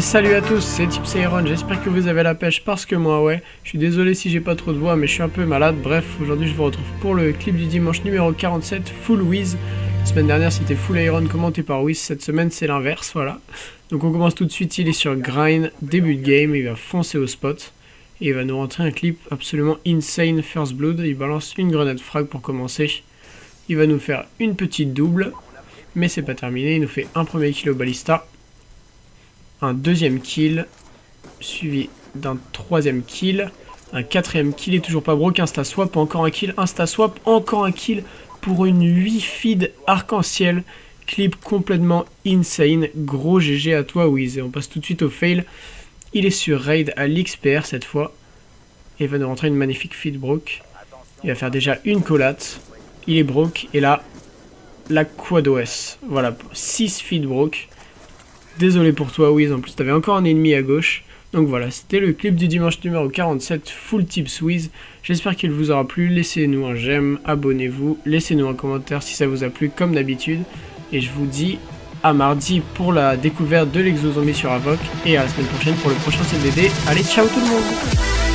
Salut à tous, c'est Tipsairon, j'espère que vous avez la pêche parce que moi ouais, je suis désolé si j'ai pas trop de voix mais je suis un peu malade, bref, aujourd'hui je vous retrouve pour le clip du dimanche numéro 47, Full Wiz. La semaine dernière c'était Full Iron commenté par Wiz, cette semaine c'est l'inverse, voilà. Donc on commence tout de suite, il est sur Grind, début de game, il va foncer au spot. Et il va nous rentrer un clip absolument insane First Blood, il balance une grenade frag pour commencer. Il va nous faire une petite double, mais c'est pas terminé, il nous fait un premier kill au ballista un deuxième kill, suivi d'un troisième kill, un quatrième kill et toujours pas broke, insta swap, encore un kill, insta swap, encore un kill pour une 8 feed arc-en-ciel, clip complètement insane, gros GG à toi Wiz, et on passe tout de suite au fail, il est sur raid à l'XPR cette fois, et va nous rentrer une magnifique feed broke, il va faire déjà une collate, il est broke, et là, la quad OS, voilà, 6 feed broke, Désolé pour toi, Wiz, en plus t'avais encore un ennemi à gauche. Donc voilà, c'était le clip du dimanche numéro 47, Full Tips Wiz. J'espère qu'il vous aura plu, laissez-nous un j'aime, abonnez-vous, laissez-nous un commentaire si ça vous a plu comme d'habitude. Et je vous dis à mardi pour la découverte de l'exo-zombie sur Avoc et à la semaine prochaine pour le prochain CDD. Allez, ciao tout le monde